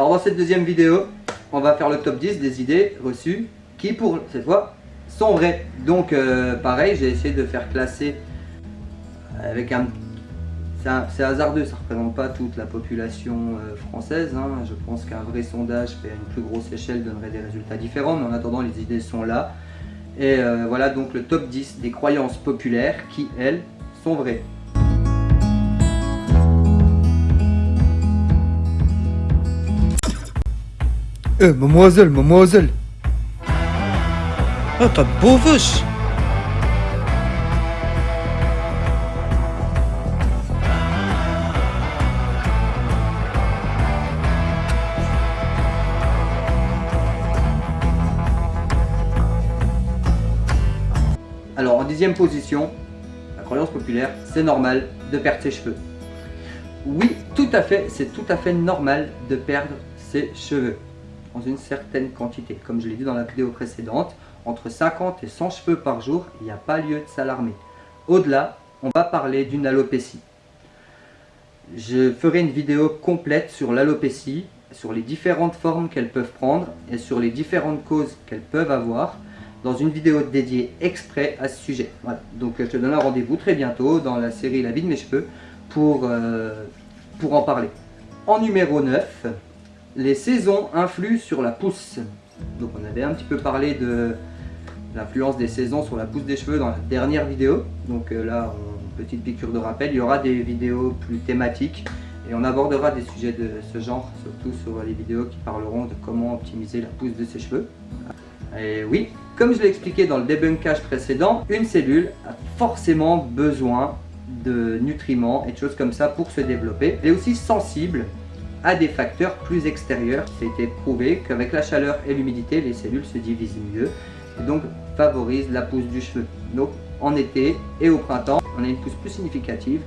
Alors dans cette deuxième vidéo, on va faire le top 10 des idées reçues qui pour cette fois sont vraies. Donc euh, pareil, j'ai essayé de faire classer avec un... C'est hasardeux, ça ne représente pas toute la population euh, française. hein. Je pense qu'un vrai sondage fait à une plus grosse échelle donnerait des résultats différents. Mais en attendant, les idées sont là. Et euh, voilà donc le top 10 des croyances populaires qui, elles, sont vraies. Eh, mademoiselle, mademoiselle. Ah, t'as de beaux vaches Alors en dixième position, la croyance populaire, c'est normal de perdre ses cheveux. Oui, tout à fait, c'est tout à fait normal de perdre ses cheveux dans une certaine quantité. Comme je l'ai dit dans la vidéo précédente, entre 50 et 100 cheveux par jour, il n'y a pas lieu de s'alarmer. Au-delà, on va parler d'une alopécie. Je ferai une vidéo complète sur l'alopécie, sur les différentes formes qu'elles peuvent prendre et sur les différentes causes qu'elles peuvent avoir dans une vidéo dédiée exprès à ce sujet. Voilà. Donc je te donne un rendez-vous très bientôt dans la série La vie de mes cheveux pour, euh, pour en parler. En numéro 9, les saisons influent sur la pousse. Donc on avait un petit peu parlé de l'influence des saisons sur la pousse des cheveux dans la dernière vidéo. Donc euh, là, petite piqûre de rappel, il y aura des vidéos plus thématiques et on abordera des sujets de ce genre, surtout sur les vidéos qui parleront de comment optimiser la pousse de ses cheveux. Et oui, comme je l'ai expliqué dans le débunkage précédent, une cellule a forcément besoin de nutriments et de choses comme ça pour se développer. Elle est aussi sensible à des facteurs plus extérieurs. Été prouvé qu'avec la chaleur et l'humidité, les cellules se divisent mieux et donc favorisent la pousse du cheveu. Donc en été et au printemps, on a une pousse plus significative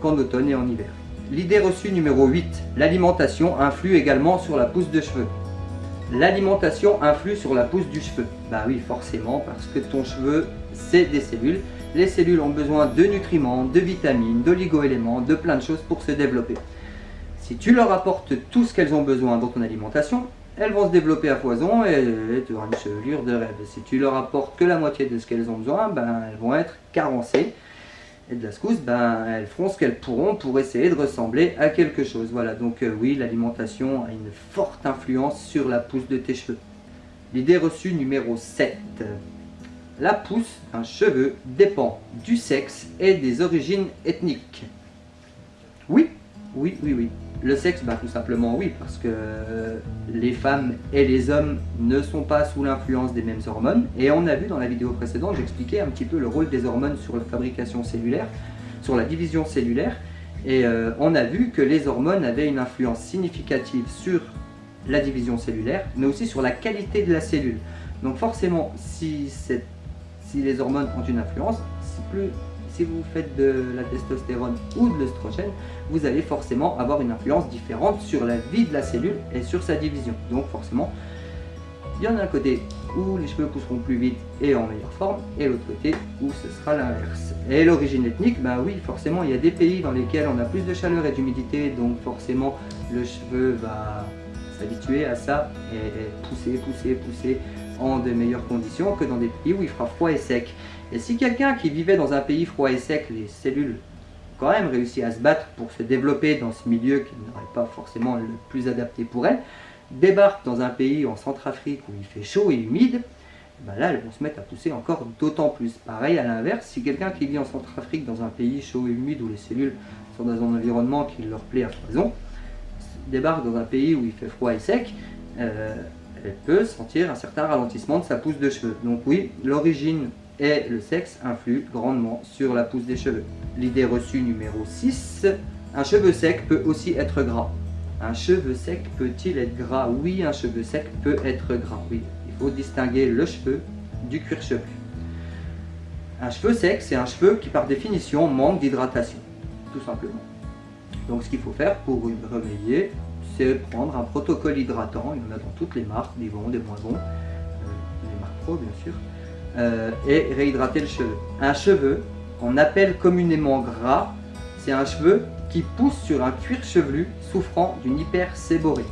qu'en automne et en hiver. L'idée reçue numéro 8, l'alimentation influe également sur la pousse de cheveux. L'alimentation influe sur la pousse du cheveu. Bah oui, forcément, parce que ton cheveu, c'est des cellules. Les cellules ont besoin de nutriments, de vitamines, d'oligo-éléments, de plein de choses pour se développer. Si tu leur apportes tout ce qu'elles ont besoin dans ton alimentation, elles vont se développer à foison et tu auras une chevelure de rêve. Si tu leur apportes que la moitié de ce qu'elles ont besoin, ben, elles vont être carencées. Et de la secousse, ben, elles feront ce qu'elles pourront pour essayer de ressembler à quelque chose. Voilà, donc euh, oui, l'alimentation a une forte influence sur la pousse de tes cheveux. L'idée reçue numéro 7. La pousse d'un cheveu dépend du sexe et des origines ethniques. Oui, oui, oui, oui. Le sexe, bah, tout simplement oui, parce que les femmes et les hommes ne sont pas sous l'influence des mêmes hormones. Et on a vu dans la vidéo précédente, j'expliquais un petit peu le rôle des hormones sur la fabrication cellulaire, sur la division cellulaire. Et euh, on a vu que les hormones avaient une influence significative sur la division cellulaire, mais aussi sur la qualité de la cellule. Donc forcément, si, les hormones ont une influence, si plus si vous faites de la testostérone ou de l'œstrogène, vous allez forcément avoir une influence différente sur la vie de la cellule et sur sa division. Donc forcément, il y en a un côté où les cheveux pousseront plus vite et en meilleure forme, et l'autre côté où ce sera l'inverse. Et l'origine ethnique, bah oui, forcément, il y a des pays dans lesquels on a plus de chaleur et d'humidité, donc forcément, le cheveu va s'habituer à ça et pousser, pousser, pousser en de meilleures conditions que dans des pays où il fera froid et sec. Et si quelqu'un qui vivait dans un pays froid et sec, les cellules quand même réussi à se battre pour se développer dans ce milieu qui n'aurait pas forcément le plus adapté pour elles, débarque dans un pays en Centrafrique où il fait chaud et humide, ben là elles vont se mettre à pousser encore d'autant plus. Pareil à l'inverse, si quelqu'un qui vit en Centrafrique dans un pays chaud et humide où les cellules sont dans un environnement qui leur plaît à foison, débarque dans un pays où il fait froid et sec, euh, elle peut sentir un certain ralentissement de sa pousse de cheveux. Donc oui, l'origine et le sexe influent grandement sur la pousse des cheveux. L'idée reçue numéro 6, un cheveu sec peut aussi être gras. Un cheveu sec peut-il être gras? Oui, un cheveu sec peut être gras, oui. Il faut distinguer le cheveu du cuir chevelu. Un cheveu sec, c'est un cheveu qui par définition manque d'hydratation, tout simplement. Donc ce qu'il faut faire pour remédier, c'est prendre un protocole hydratant, il y en a dans toutes les marques, des bons, des moins bons, euh, les marques pro bien sûr, euh, et réhydrater le cheveu. Un cheveu qu'on appelle communément gras, c'est un cheveu qui pousse sur un cuir chevelu souffrant d'une hyperséborée.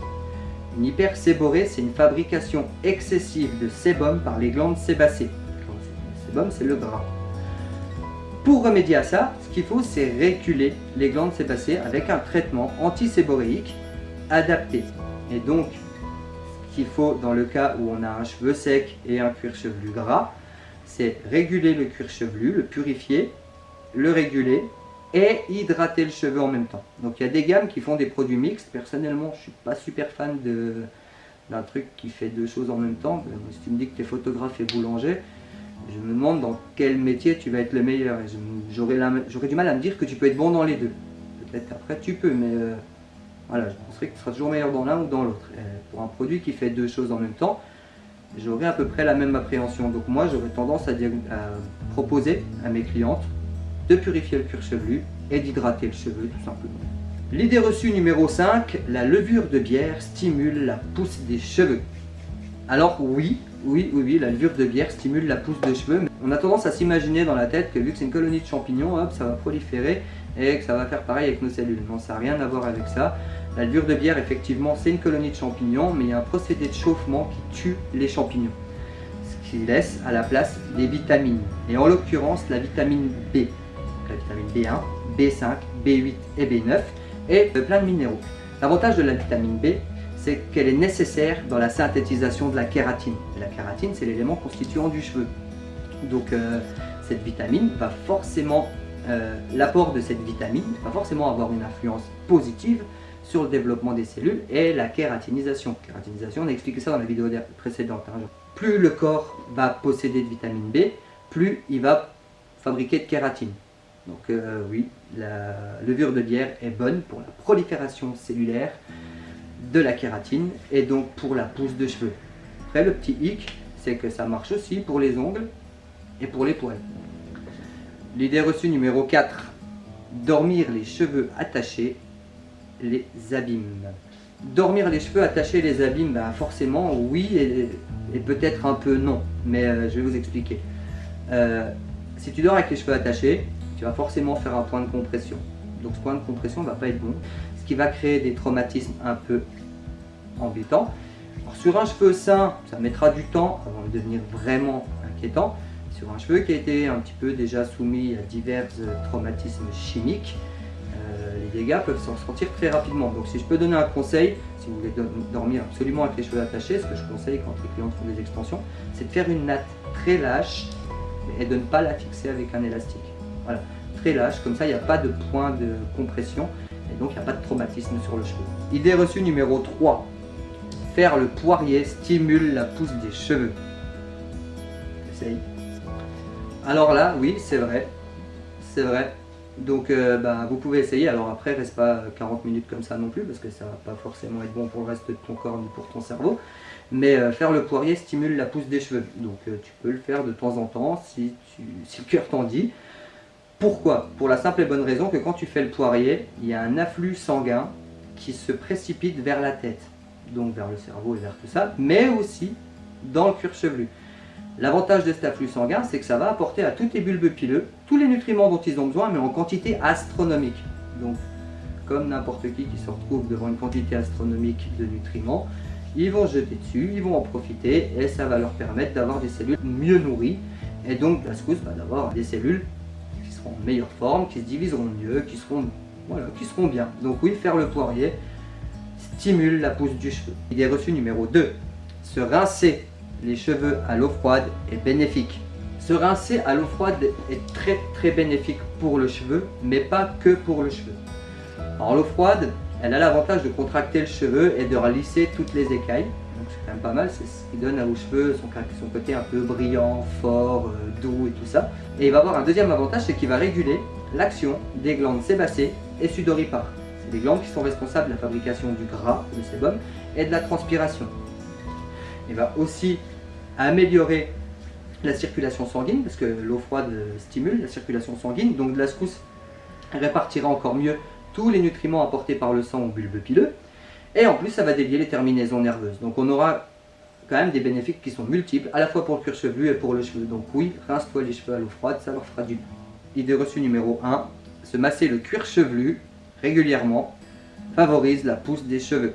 Une hyperséborrhée, c'est une fabrication excessive de sébum par les glandes sébacées. Le sébum, c'est le gras. Pour remédier à ça, ce qu'il faut, c'est réculer les glandes sébacées avec un traitement antiséboréique adapté. Et donc, ce qu'il faut dans le cas où on a un cheveu sec et un cuir chevelu gras, c'est réguler le cuir chevelu, le purifier, le réguler et hydrater le cheveu en même temps. Donc il y a des gammes qui font des produits mixtes. Personnellement, je ne suis pas super fan d'un truc qui fait deux choses en même temps. Si tu me dis que tu es photographe et boulanger, je me demande dans quel métier tu vas être le meilleur. J'aurais du mal à me dire que tu peux être bon dans les deux. Peut-être après tu peux, mais euh, je penserais que tu seras toujours meilleur dans l'un ou dans l'autre. Pour un produit qui fait deux choses en même temps, j'aurais à peu près la même appréhension. Donc moi, j'aurais tendance à, proposer à mes clientes de purifier le cuir chevelu et d'hydrater le cheveu tout simplement. L'idée reçue numéro 5, la levure de bière stimule la pousse des cheveux. Alors oui, oui, oui, oui, la levure de bière stimule la pousse des cheveux. Mais on a tendance à s'imaginer dans la tête que vu que c'est une colonie de champignons, hop, ça va proliférer et que ça va faire pareil avec nos cellules. Non, ça n'a rien à voir avec ça. La levure de bière, effectivement, c'est une colonie de champignons, mais il y a un procédé de chauffement qui tue les champignons. Ce qui laisse à la place des vitamines. Et en l'occurrence, la vitamine B la vitamine B1, B5, B8 et B9 et plein de minéraux. L'avantage de la vitamine B, c'est qu'elle est nécessaire dans la synthétisation de la kératine. la kératine, c'est l'élément constituant du cheveu. Donc euh, cette vitamine va forcément, euh, l'apport de cette vitamine va forcément avoir une influence positive sur le développement des cellules et la kératinisation. Kératinisation, on a expliqué ça dans la vidéo précédente. Hein. Plus le corps va posséder de vitamine B, plus il va fabriquer de kératine. Donc euh, oui, la levure de bière est bonne pour la prolifération cellulaire de la kératine et donc pour la pousse de cheveux. Après le petit hic, c'est que ça marche aussi pour les ongles et pour les poils. L'idée reçue numéro 4, dormir les cheveux attachés les abîmes. Dormir les cheveux attachés les abîmes, ben forcément oui et, peut-être un peu non, mais euh, je vais vous expliquer. Euh, si tu dors avec les cheveux attachés, tu vas forcément faire un point de compression. Donc ce point de compression ne va pas être bon, ce qui va créer des traumatismes un peu embêtants. sur un cheveu sain, ça mettra du temps avant de devenir vraiment inquiétant. Sur un cheveu qui a été un petit peu déjà soumis à divers traumatismes chimiques, euh, les dégâts peuvent s'en sortir très rapidement. Donc si je peux donner un conseil, si vous voulez dormir absolument avec les cheveux attachés, ce que je conseille quand les clients font des extensions, c'est de faire une natte très lâche et de ne pas la fixer avec un élastique. Voilà, très lâche, comme ça il n'y a pas de point de compression et donc il n'y a pas de traumatisme sur le cheveu. Idée reçue numéro 3. Faire le poirier stimule la pousse des cheveux. Essaye. Alors là, oui, c'est vrai. C'est vrai. Donc euh, bah, vous pouvez essayer, alors après reste pas 40 minutes comme ça non plus parce que ça va pas forcément être bon pour le reste de ton corps ni pour ton cerveau. Mais euh, faire le poirier stimule la pousse des cheveux. Donc euh, tu peux le faire de temps en temps si, si le cœur t'en dit. Pourquoi? Pour la simple et bonne raison que quand tu fais le poirier, il y a un afflux sanguin qui se précipite vers la tête, donc vers le cerveau et vers tout ça, mais aussi dans le cuir chevelu. L'avantage de cet afflux sanguin, c'est que ça va apporter à toutes les bulbes pileux tous les nutriments dont ils ont besoin, mais en quantité astronomique. Donc, comme n'importe qui qui se retrouve devant une quantité astronomique de nutriments, ils vont jeter dessus, ils vont en profiter, et ça va leur permettre d'avoir des cellules mieux nourries, et donc la secousse va d'avoir des cellules en meilleure forme, qui se diviseront mieux, qui seront, voilà, qui seront bien. Donc oui, faire le poirier stimule la pousse du cheveu. Idée reçue numéro 2. Se rincer les cheveux à l'eau froide est bénéfique. Se rincer à l'eau froide est très très bénéfique pour le cheveu, mais pas que pour le cheveu. Alors l'eau froide, elle a l'avantage de contracter le cheveu et de lisser toutes les écailles. Donc c'est quand même pas mal, c'est ce qui donne à vos cheveux son, son côté un peu brillant, fort, euh, doux et tout ça. Et il va avoir un deuxième avantage, c'est qu'il va réguler l'action des glandes sébacées et sudoripares. C'est des glandes qui sont responsables de la fabrication du gras, le sébum, et de la transpiration. Il va aussi améliorer la circulation sanguine, parce que l'eau froide stimule la circulation sanguine, donc de la secousse répartira encore mieux tous les nutriments apportés par le sang au bulbe pileux, et en plus ça va dévier les terminaisons nerveuses. Donc on aura quand même des bénéfices qui sont multiples, à la fois pour le cuir chevelu et pour le cheveu. Donc oui, rince-toi les cheveux à l'eau froide, ça leur fera du bien. Idée reçue numéro 1, se masser le cuir chevelu régulièrement favorise la pousse des cheveux.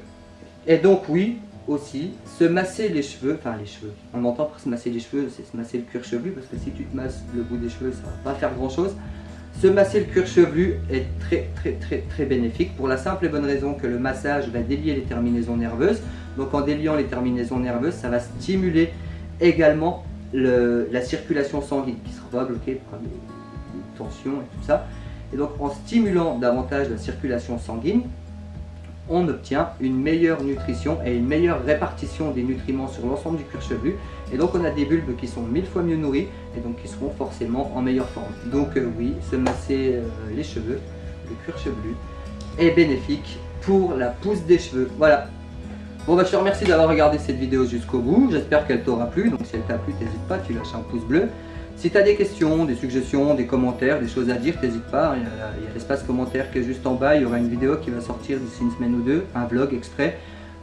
Et donc oui, se masser les cheveux, enfin les cheveux, on entend par se masser les cheveux, c'est se masser le cuir chevelu, parce que si tu te masses le bout des cheveux, ça va pas faire grand chose. Se masser le cuir chevelu est très très très très bénéfique pour la simple et bonne raison que le massage va délier les terminaisons nerveuses. Donc en déliant les terminaisons nerveuses, ça va stimuler également la circulation sanguine qui sera bloquée par les, tensions et tout ça. Et donc en stimulant davantage la circulation sanguine, on obtient une meilleure nutrition et une meilleure répartition des nutriments sur l'ensemble du cuir chevelu. Et donc on a des bulbes qui sont mille fois mieux nourris et donc qui seront forcément en meilleure forme. Donc euh, oui, se masser euh, les cheveux, le cuir chevelu, est bénéfique pour la pousse des cheveux. Voilà. Bon bah je te remercie d'avoir regardé cette vidéo jusqu'au bout. J'espère qu'elle t'aura plu. Donc si elle t'a plu, n'hésite pas, tu lâches un pouce bleu. Si tu as des questions, des suggestions, des commentaires, des choses à dire, n'hésite pas. Il y a, l'espace commentaire qui est juste en bas. Il y aura une vidéo qui va sortir d'ici une semaine ou deux, un vlog exprès,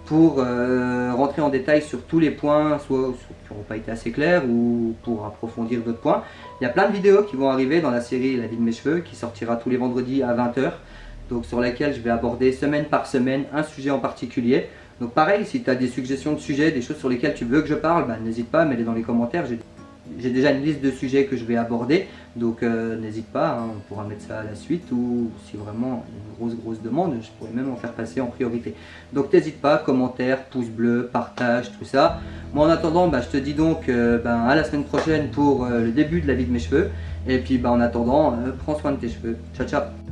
pour euh, rentrer en détail sur tous les points, soit qui n'auront pas été assez clairs, ou pour approfondir d'autres points. Il y a plein de vidéos qui vont arriver dans la série La vie de mes cheveux, qui sortira tous les vendredis à 20h. Donc sur laquelle je vais aborder semaine par semaine un sujet en particulier. Donc pareil, si tu as des suggestions de sujets, des choses sur lesquelles tu veux que je parle, bah, n'hésite pas, mets-les dans les commentaires j'ai déjà une liste de sujets que je vais aborder, donc euh, n'hésite pas, hein, on pourra mettre ça à la suite, ou si vraiment une grosse grosse demande, je pourrais même en faire passer en priorité. Donc n'hésite pas, commentaires, pouce bleu, partage, tout ça. Moi en attendant, bah, je te dis donc euh, ben, à la semaine prochaine pour euh, le début de la vie de mes cheveux, et puis bah, en attendant, prends soin de tes cheveux. Ciao ciao